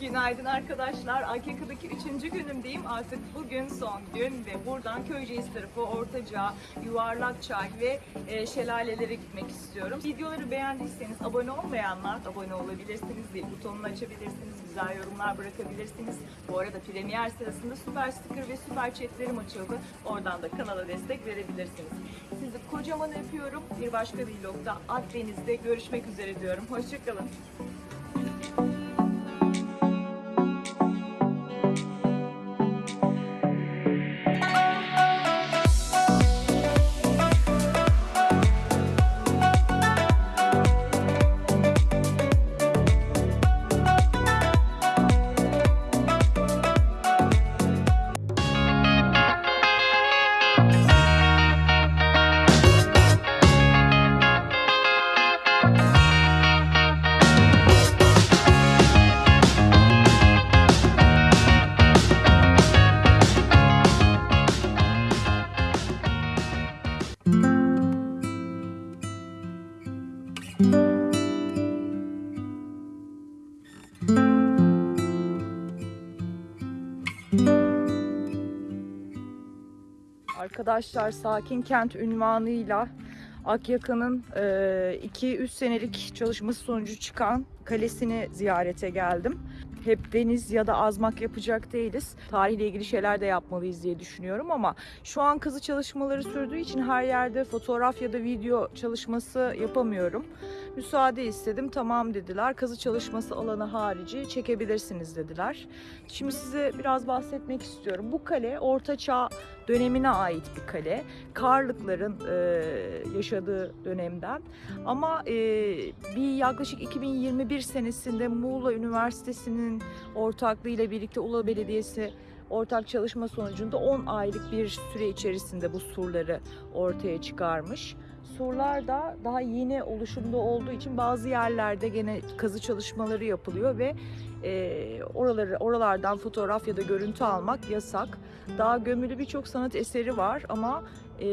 Günaydın arkadaşlar. Akyaka'daki üçüncü günümdeyim. Artık bugün son gün ve buradan Köyceğiz tarafı, Ortaca, Yuvarlakçay ve e, şelalelere gitmek istiyorum. Videoları beğendiyseniz abone olmayanlar abone olabilirsiniz. Zil butonunu açabilirsiniz. Güzel yorumlar bırakabilirsiniz. Bu arada premier sırasında süper sticker ve süper chatlerim açıldı. Oradan da kanala destek verebilirsiniz. Sizi kocaman öpüyorum. Bir başka vlogda Akdeniz'de görüşmek üzere diyorum. Hoşçakalın. Arkadaşlar Sakin Kent ünvanıyla Akyaka'nın 2-3 senelik çalışması sonucu çıkan kalesini ziyarete geldim. Hep deniz ya da azmak yapacak değiliz. Tarihle ilgili şeyler de yapmalıyız diye düşünüyorum ama şu an kazı çalışmaları sürdüğü için her yerde fotoğraf ya da video çalışması yapamıyorum. Müsaade istedim. Tamam dediler. Kazı çalışması alanı harici çekebilirsiniz dediler. Şimdi size biraz bahsetmek istiyorum. Bu kale Orta Çağ dönemine ait bir kale. Karlıkların e, yaşadığı dönemden. Ama e, bir yaklaşık 2021 senesinde Muğla Üniversitesi'nin ortaklığıyla birlikte Ula Belediyesi ortak çalışma sonucunda 10 aylık bir süre içerisinde bu surları ortaya çıkarmış. Surlar da daha yeni oluşumda olduğu için bazı yerlerde gene kazı çalışmaları yapılıyor ve e, oraları oralardan fotoğraf ya da görüntü almak yasak. Daha gömülü birçok sanat eseri var ama e,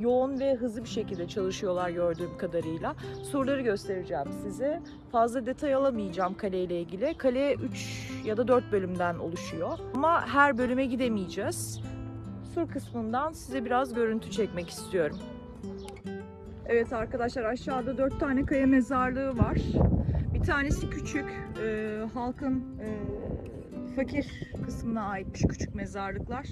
yoğun ve hızlı bir şekilde çalışıyorlar gördüğüm kadarıyla. Surları göstereceğim size. Fazla detay alamayacağım kaleyle ilgili. Kale 3 ya da 4 bölümden oluşuyor. Ama her bölüme gidemeyeceğiz. Sur kısmından size biraz görüntü çekmek istiyorum. Evet arkadaşlar aşağıda 4 tane kaya mezarlığı var. Bir tanesi küçük, e, halkın e, fakir kısmına aitmiş küçük mezarlıklar.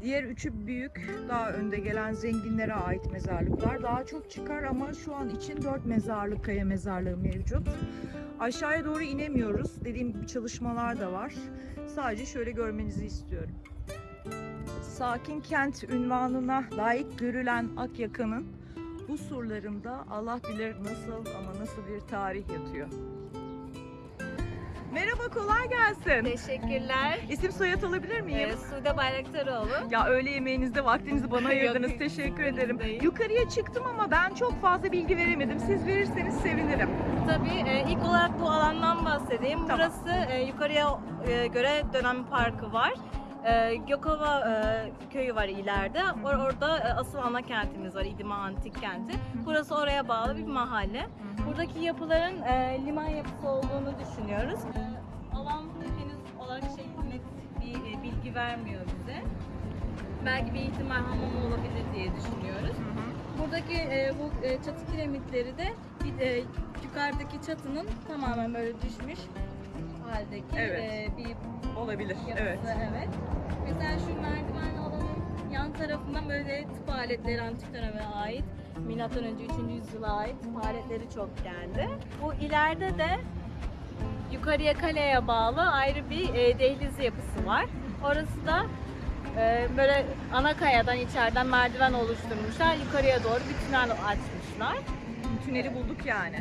Diğer üçü büyük, daha önde gelen zenginlere ait mezarlıklar. Daha çok çıkar ama şu an için dört mezarlık, kaya mezarlığı mevcut. Aşağıya doğru inemiyoruz. Dediğim gibi çalışmalar da var. Sadece şöyle görmenizi istiyorum. Sakin kent ünvanına layık görülen Akyaka'nın bu surlarında Allah bilir nasıl ama nasıl bir tarih yatıyor. Merhaba, kolay gelsin. Teşekkürler. İsim soyad alabilir miyim? Ee, Sude Bayraktaroğlu. Ya öğle yemeğinizde vaktinizi bana ayırdınız. Yok, Teşekkür ederim. değil. Yukarıya çıktım ama ben çok fazla bilgi veremedim. Siz verirseniz sevinirim. Tabii e, ilk olarak bu alandan bahsedeyim. Tamam. Burası e, yukarıya e, göre dönem parkı var. E, Gökova e, köyü var ileride. Or- orada e, asıl ana kentimiz var, İdima Antik Kenti. Burası oraya bağlı bir mahalle. Buradaki yapıların e, liman yapısı olduğunu düşünüyoruz. E, alan henüz olarak şey net bir e, bilgi vermiyor bize. Belki bir ihtimal hamam olabilir diye düşünüyoruz. Buradaki e, bu e, çatı kiremitleri de bir, e, yukarıdaki çatının tamamen böyle düşmüş haldeki Evet. e, bir Olabilir. yapısı. Evet. evet. Mesela şu merdiven alanın yan tarafından böyle tıp aletleri antik döneme ait. Milattan önce 3. yüzyıla ait tıp aletleri çok geldi. Bu ileride de yukarıya kaleye bağlı ayrı bir e, dehliz yapısı var. Orası da e, böyle ana kayadan içeriden merdiven oluşturmuşlar. Yukarıya doğru bir tünel açmışlar. Tüneli bulduk yani.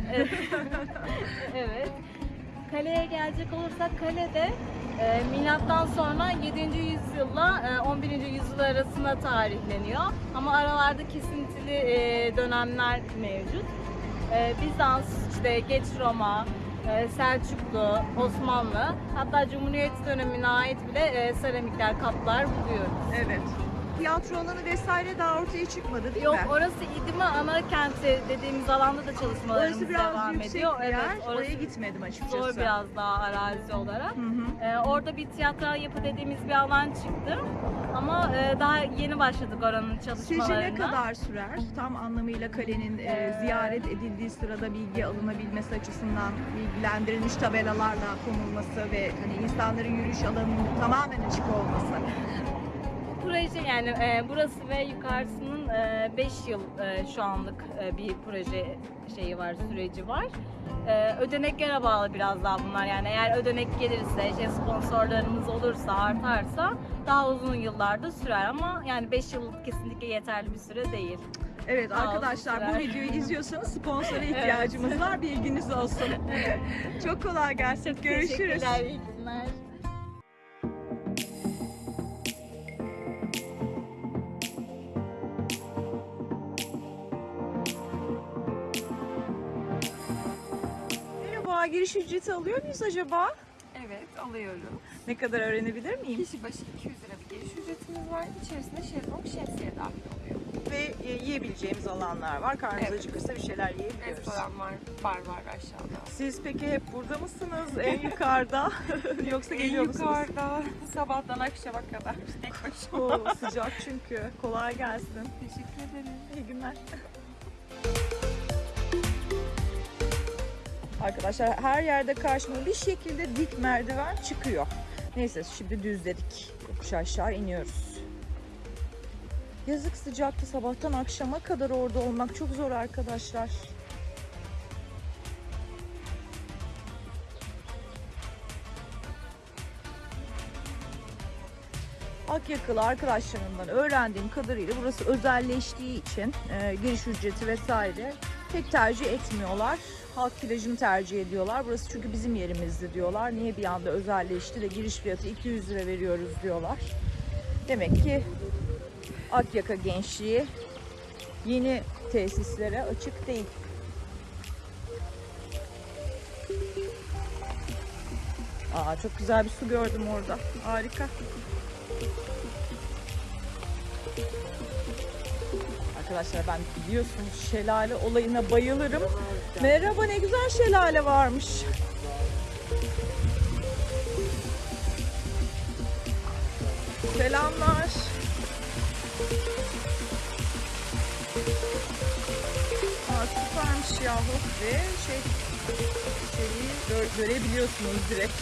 evet. Kaleye gelecek olursak kalede e, milattan sonra 7. yüzyılla e, 11. yüzyıl arasında tarihleniyor. Ama aralarda kesintili e, dönemler mevcut. E, Bizans, işte geç Roma, e, Selçuklu, Osmanlı, hatta Cumhuriyet dönemine ait bile e, seramikler, kaplar buluyoruz. Evet. Tiyatro alanı vesaire daha ortaya çıkmadı değil Yok mi? orası İdima ana kenti dediğimiz alanda da çalışmalarımız Orası biraz devam yüksek ediyor. bir yer. Evet, Oraya gitmedim açıkçası. zor biraz daha arazi olarak. Hı hı. Ee, orada bir tiyatral yapı dediğimiz bir alan çıktı. Ama e, daha yeni başladık oranın çalışmalarına. ne kadar sürer? Tam anlamıyla kalenin e, Ee, ziyaret edildiği sırada bilgi alınabilmesi açısından bilgilendirilmiş tabelalarla konulması ve hani insanların yürüyüş alanının tamamen açık olması. Proje yani e, burası ve yukarısının 5 yıl e, şu anlık e, bir proje şeyi var, süreci var. E, ödeneklere bağlı biraz daha bunlar. Yani eğer ödenek gelirse, işte sponsorlarımız olursa, artarsa daha uzun yıllarda sürer ama yani 5 yıl kesinlikle yeterli bir süre değil. Evet Sağ arkadaşlar bu videoyu izliyorsanız sponsora ihtiyacımız var. Bilginiz olsun. Çok kolay gelsin. Görüşürüz. Teşekkürler, iyi günler. Giriş ücreti alıyor muyuz acaba? Evet alıyoruz. Ne kadar öğrenebilir miyim? Kişi başı 200 lira bir giriş ücretimiz var. İçerisinde şezlong şemsiye dahil oluyor. Ve e, yiyebileceğimiz alanlar var. Karnımız Evet. acıkırsa bir şeyler yiyebiliyoruz. Restoran var, bar var aşağıda. Siz peki hep burada mısınız? En yukarıda? Yoksa geliyor en musunuz? yukarıda sabahtan akşama kadar tek başıma. Oo, sıcak çünkü. Kolay gelsin. Teşekkür ederim. İyi günler. Arkadaşlar her yerde karşıma bir şekilde dik merdiven çıkıyor. Neyse şimdi düzledik. Yokuş aşağı iniyoruz. Yazık sıcaktı sabahtan akşama kadar orada olmak çok zor arkadaşlar. Akyakılı arkadaşlarımdan öğrendiğim kadarıyla burası özelleştiği için e, giriş ücreti vesaire pek tercih etmiyorlar. Halk plajını tercih ediyorlar. Burası çünkü bizim yerimizdi diyorlar. Niye bir anda özelleşti de giriş fiyatı 200 lira veriyoruz diyorlar. Demek ki Akyaka gençliği yeni tesislere açık değil. Aa, çok güzel bir su gördüm orada. Harika. Arkadaşlar ben biliyorsunuz şelale olayına bayılırım. Merhaba ne güzel şelale varmış. Selamlar. Aa, süpermiş yahu ve şey şeyi gö- görebiliyorsunuz direkt.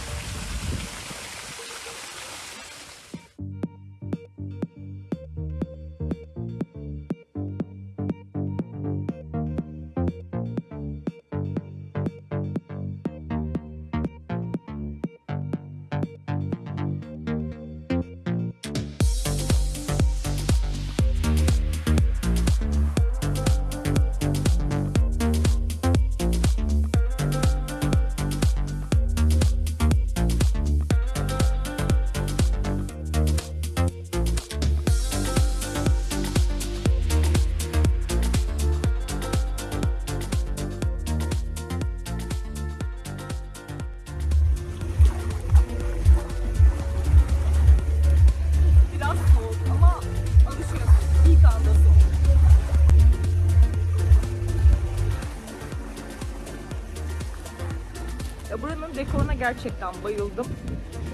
Gerçekten bayıldım.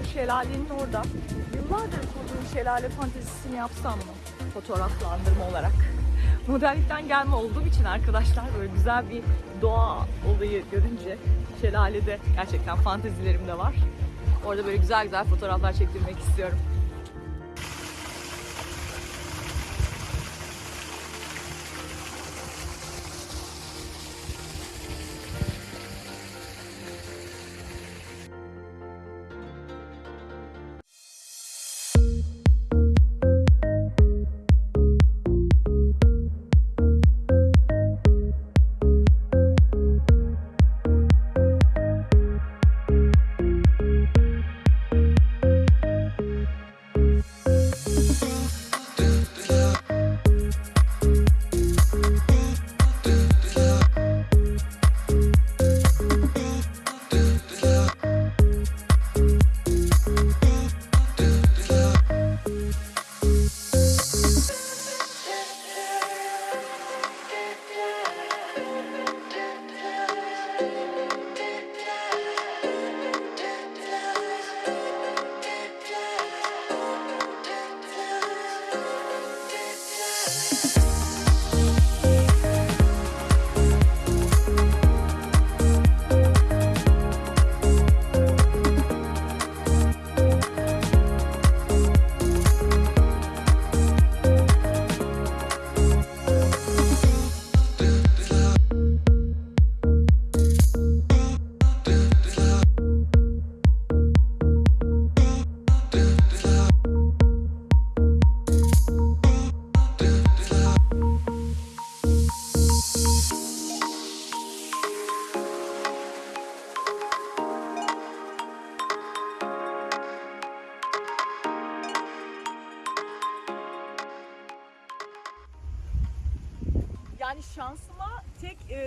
Şu şelalenin orada. Yıllardır kurduğum şelale fantezisini yapsam mı? Fotoğraflandırma olarak. Modellikten gelme olduğum için arkadaşlar böyle güzel bir doğa olayı görünce şelalede gerçekten fantezilerim de var. Orada böyle güzel güzel fotoğraflar çektirmek istiyorum.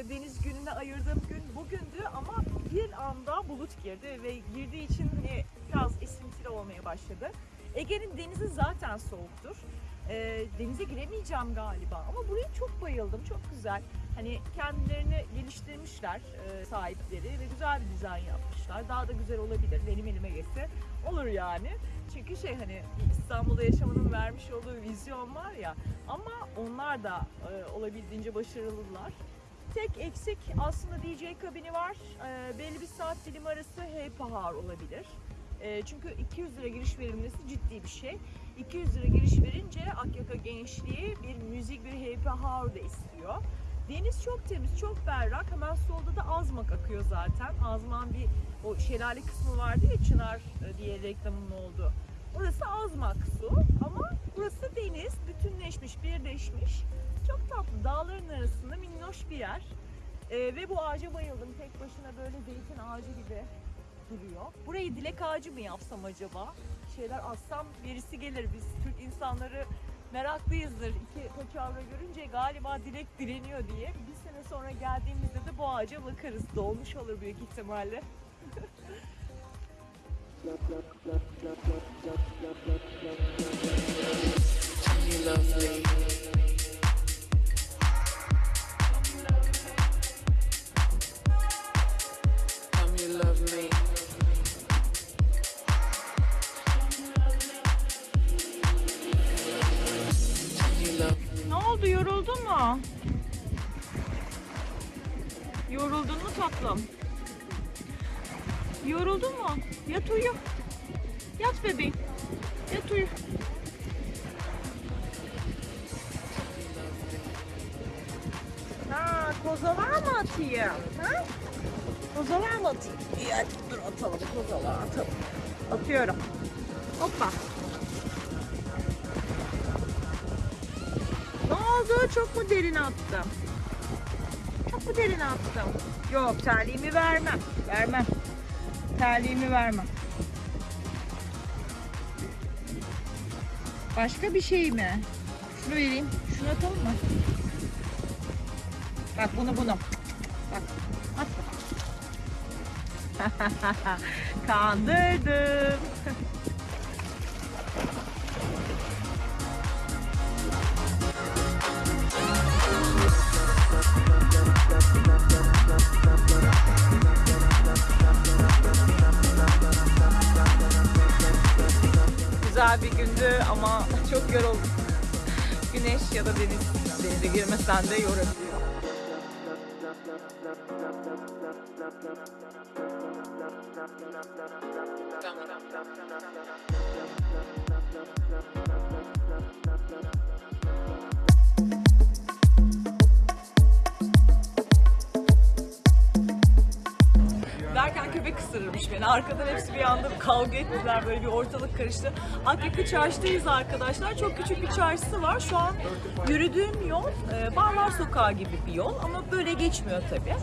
Deniz gününe ayırdığım gün bugündü ama bir anda bulut girdi ve girdiği için hani biraz esintili olmaya başladı. Ege'nin denizi zaten soğuktur. E, denize giremeyeceğim galiba ama buraya çok bayıldım. Çok güzel. Hani kendilerini geliştirmişler e, sahipleri ve güzel bir dizayn yapmışlar. Daha da güzel olabilir. Benim elime geçse olur yani. Çünkü şey hani İstanbul'da yaşamanın vermiş olduğu vizyon var ya ama onlar da e, olabildiğince başarılılar. Tek eksik aslında DJ kabini var. E, belli bir saat dilimi arası hey pahar olabilir. E, çünkü 200 lira giriş verilmesi ciddi bir şey. 200 lira giriş verince Akyaka gençliği bir müzik, bir hey pahar da istiyor. Deniz çok temiz, çok berrak. Hemen solda da Azmak akıyor zaten. Azmak'ın bir o şelale kısmı vardı ya Çınar e, diye reklamın oldu. Orası Azmak su ama burası deniz. Bütünleşmiş, birleşmiş. Çok tatlı. Dağların arasında minnoş bir yer. Ee, ve bu ağaca bayıldım. Tek başına böyle zeytin ağacı gibi duruyor. Burayı dilek ağacı mı yapsam acaba? Şeyler assam birisi gelir. Biz Türk insanları meraklıyızdır. İki paçavra görünce galiba dilek dileniyor diye. Bir sene sonra geldiğimizde de bu ağaca bakarız. Dolmuş olur büyük ihtimalle. Ne oldu yoruldun mu? Yoruldun mu tatlım? Yoruldun mu? Yat uyu. Yat bebeğim. Yat uyu. Ha, kozalar mı atayım? Ha? Kozalar mı atayım? Hadi dur atalım kozalar atalım. Atıyorum. Hoppa. Ne oldu? Çok mu derin attım? Çok mu derin attım? Yok terliğimi vermem. Vermem. Terliğimi vermem. Başka bir şey mi? Şunu vereyim. Şunu atalım mı? Bak bunu bunu. Bak. Kandırdım. Güzel bir gündü ama çok yoruldum. Güneş ya da deniz denize girmesen de yorabiliyor. Derken ısırırmış beni. Arkadan hepsi bir anda kavga ettiler. Böyle bir ortalık karıştı. Akyaka Çarşı'dayız arkadaşlar. Çok küçük bir çarşısı var. Şu an yürüdüğüm yol e, Barlar Sokağı gibi bir yol ama böyle geçmiyor tabii.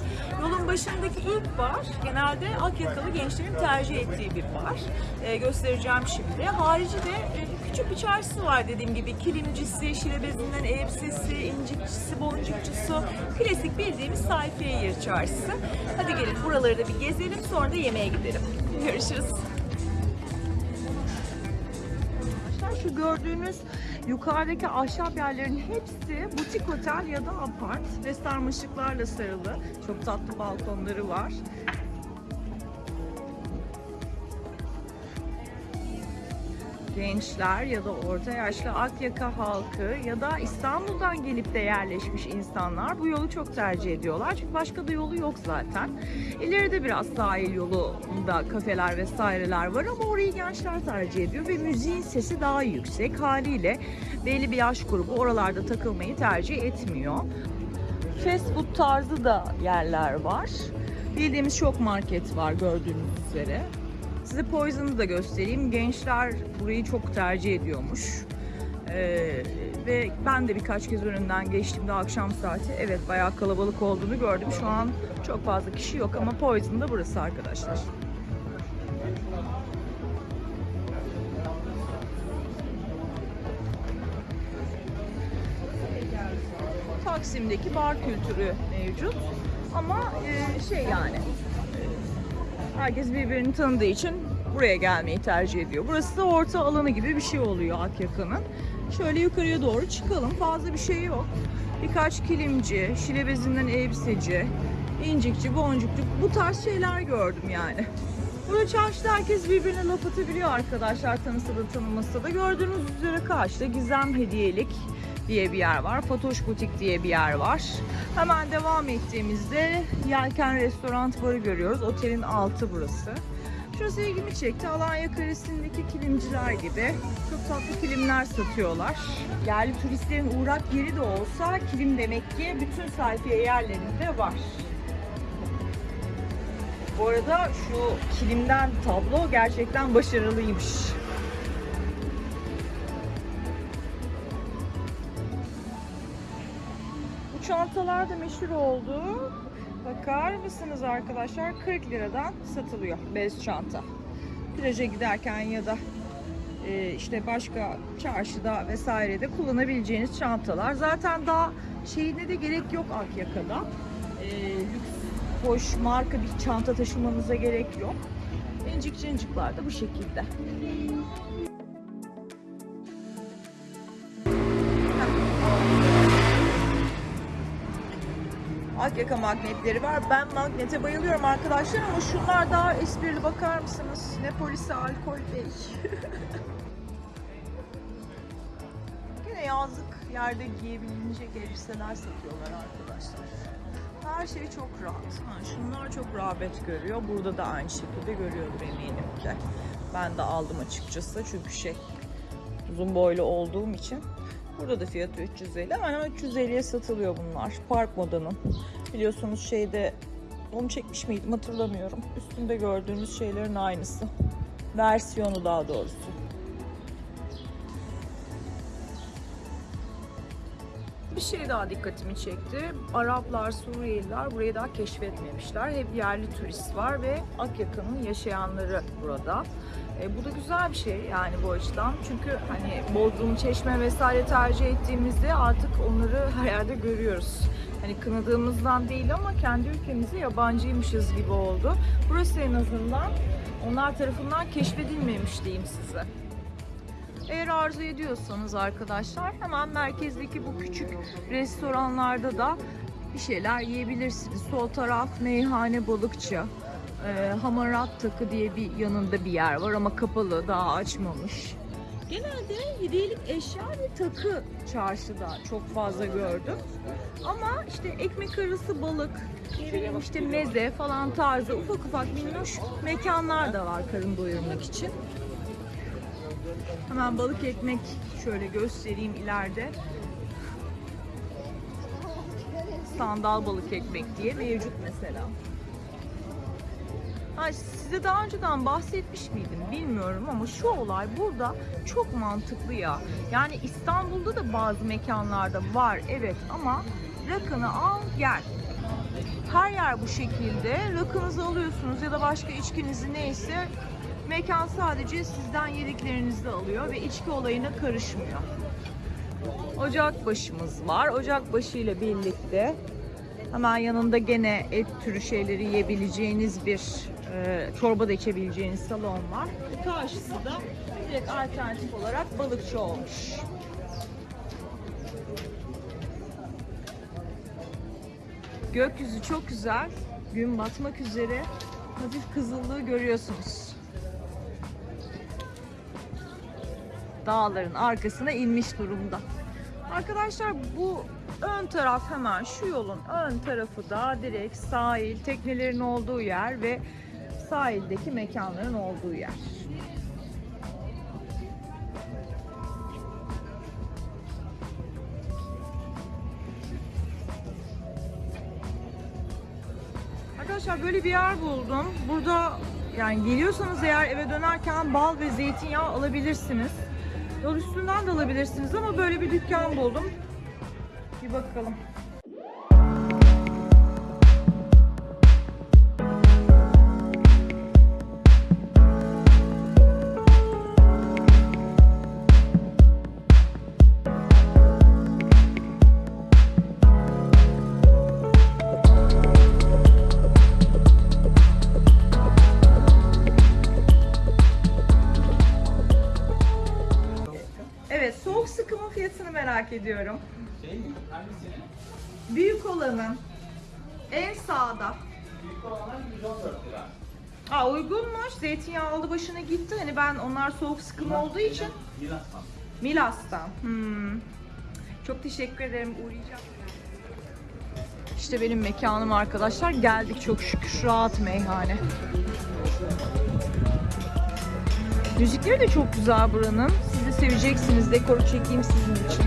Yolun başındaki ilk bar genelde Akyakalı gençlerin tercih ettiği bir bar. E, göstereceğim şimdi. Harici de e, küçük bir çarşısı var dediğim gibi. Kilimcisi, şilebezinden elbisesi, incikçisi, boncukçusu. Klasik bildiğimiz sayfiye yer çarşısı. Hadi gelin buraları da bir gezelim sonra da yemeğe gidelim. Görüşürüz. Şu gördüğünüz yukarıdaki ahşap yerlerin hepsi butik otel ya da apart ve sarmaşıklarla sarılı. Çok tatlı balkonları var. Gençler ya da orta yaşlı Akyaka halkı ya da İstanbul'dan gelip de yerleşmiş insanlar bu yolu çok tercih ediyorlar. Çünkü başka da yolu yok zaten. İleride biraz sahil yolunda kafeler vesaireler var ama orayı gençler tercih ediyor ve müziğin sesi daha yüksek haliyle belli bir yaş grubu oralarda takılmayı tercih etmiyor. Fast food tarzı da yerler var. Bildiğimiz çok market var gördüğünüz üzere. Size Poison'ı da göstereyim. Gençler burayı çok tercih ediyormuş. Ee, ve ben de birkaç kez önünden geçtiğimde akşam saati evet bayağı kalabalık olduğunu gördüm. Şu an çok fazla kişi yok ama Poison da burası arkadaşlar. Taksim'deki bar kültürü mevcut. Ama e, şey yani herkes birbirini tanıdığı için buraya gelmeyi tercih ediyor. Burası da orta alanı gibi bir şey oluyor Akyaka'nın. Şöyle yukarıya doğru çıkalım. Fazla bir şey yok. Birkaç kilimci, şile bezinden elbiseci, incikçi, boncukçu bu tarz şeyler gördüm yani. Burada çarşıda herkes birbirine laf atabiliyor arkadaşlar tanısa da tanımasa da. Gördüğünüz üzere karşıda Gizem Hediyelik diye bir yer var. Fatoş Butik diye bir yer var. Hemen devam ettiğimizde Yelken Restoran Barı görüyoruz. Otelin altı burası. Şurası ilgimi çekti. Alanya Kalesi'ndeki kilimciler gibi. Çok tatlı kilimler satıyorlar. Yerli turistlerin uğrak yeri de olsa kilim demek ki bütün sayfiye yerlerinde var. Bu arada şu kilimden tablo gerçekten başarılıymış. Çantalar da meşhur oldu. Bakar mısınız arkadaşlar? 40 liradan satılıyor bez çanta. Plaja giderken ya da e, işte başka çarşıda vesairede kullanabileceğiniz çantalar. Zaten daha şeyine de gerek yok Akyaka'da. E, lüks, hoş, marka bir çanta taşımanıza gerek yok. İncik cincikler de bu şekilde. Akyaka magnetleri var. Ben magnete bayılıyorum arkadaşlar ama şunlar daha esprili bakar mısınız? Ne polisi alkol bey. Yine yazlık yerde giyebilecek elbiseler satıyorlar arkadaşlar. Her şey çok rahat. Ha, şunlar çok rağbet görüyor. Burada da aynı şekilde görüyordur eminim ki. Ben de aldım açıkçası çünkü şey uzun boylu olduğum için. Burada da fiyatı 350. Hemen 350'ye satılıyor bunlar. Park modanın. Biliyorsunuz şeyde onu çekmiş miydim hatırlamıyorum. Üstünde gördüğünüz şeylerin aynısı. Versiyonu daha doğrusu. Bir şey daha dikkatimi çekti. Araplar, Suriyeliler burayı daha keşfetmemişler. Hep yerli turist var ve Akyaka'nın yaşayanları burada. E, bu da güzel bir şey yani bu açıdan. Çünkü hani Bodrum, Çeşme vesaire tercih ettiğimizde artık onları her yerde görüyoruz. Hani kınadığımızdan değil ama kendi ülkemize yabancıymışız gibi oldu. Burası en azından onlar tarafından keşfedilmemiş diyeyim size. Eğer arzu ediyorsanız arkadaşlar hemen merkezdeki bu küçük restoranlarda da bir şeyler yiyebilirsiniz. Sol taraf meyhane balıkçı. Ee, Hamarat Takı diye bir yanında bir yer var ama kapalı daha açmamış. Genelde hediyelik eşya ve takı çarşıda çok fazla gördüm. Ama işte ekmek arası balık, işte meze falan tarzı ufak ufak minnoş mekanlar da var karın doyurmak için. Hemen balık ekmek şöyle göstereyim ileride. Sandal balık ekmek diye mevcut mesela. Ha, size daha önceden bahsetmiş miydim bilmiyorum ama şu olay burada çok mantıklı ya. Yani İstanbul'da da bazı mekanlarda var evet ama rakını al gel. Her yer bu şekilde. Rakınızı alıyorsunuz ya da başka içkinizi neyse mekan sadece sizden yediklerinizi alıyor ve içki olayına karışmıyor. Ocakbaşımız var. Ocakbaşı ile birlikte hemen yanında gene et türü şeyleri yiyebileceğiniz bir e, çorba da içebileceğiniz salon var. Karşısı da direkt alternatif olarak balıkçı olmuş. Gökyüzü çok güzel. Gün batmak üzere. Hafif kızıllığı görüyorsunuz. Dağların arkasına inmiş durumda. Arkadaşlar bu ön taraf hemen şu yolun ön tarafı da direkt sahil, teknelerin olduğu yer ve sahildeki mekanların olduğu yer. Arkadaşlar böyle bir yer buldum. Burada yani geliyorsanız eğer eve dönerken bal ve zeytinyağı alabilirsiniz. Yol üstünden de alabilirsiniz ama böyle bir dükkan buldum. Bir bakalım. Fiyatını merak ediyorum. Şey mi? Hangisini? Büyük olanın en sağda. Büyük olanlar 114 lira. Aa uygunmuş. Zeytinyağı aldı başına gitti. Hani ben onlar soğuk sıkım olduğu için Milas'tan. Milas'tan. Hmm. Çok teşekkür ederim. Uğrayacağım. İşte benim mekanım arkadaşlar. Geldik çok şükür. Rahat meyhane. Müzikleri de çok güzel buranın. Seveceksiniz. Dekoru çekeyim sizin için.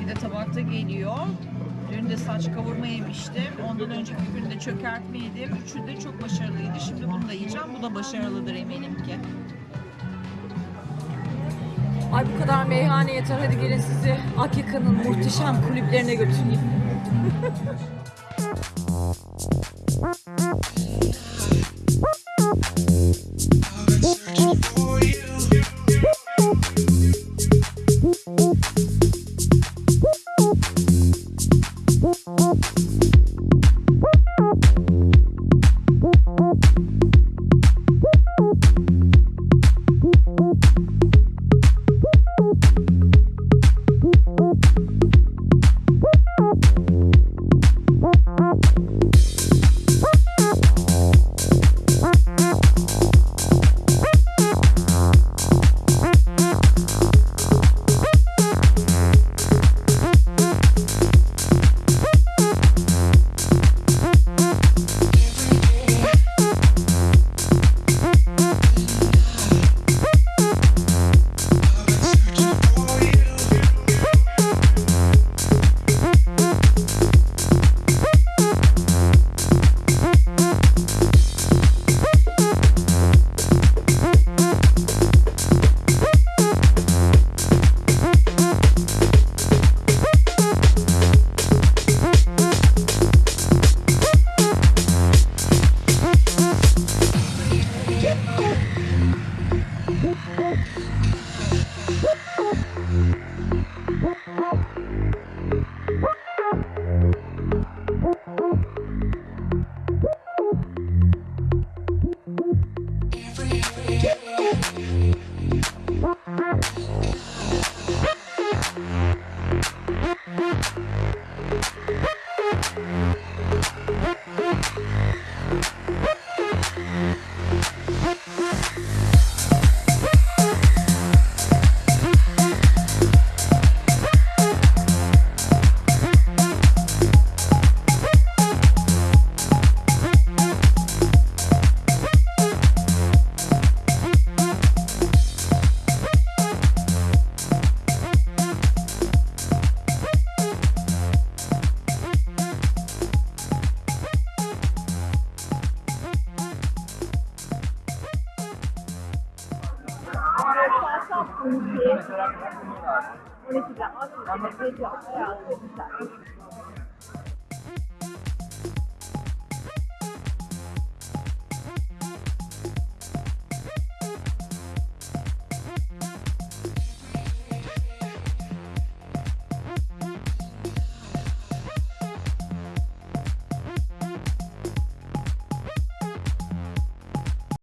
Bir de tabakta geliyor. Dün de saç kavurma yemiştim. Ondan önceki gün de çökertme yedim. Üçü de çok başarılıydı. Şimdi bunu da yiyeceğim. Bu da başarılıdır eminim ki. Ay bu kadar meyhane yeter. Hadi gelin sizi Akyaka'nın muhteşem kulüplerine götüreyim. 然后你们可以哎呀对不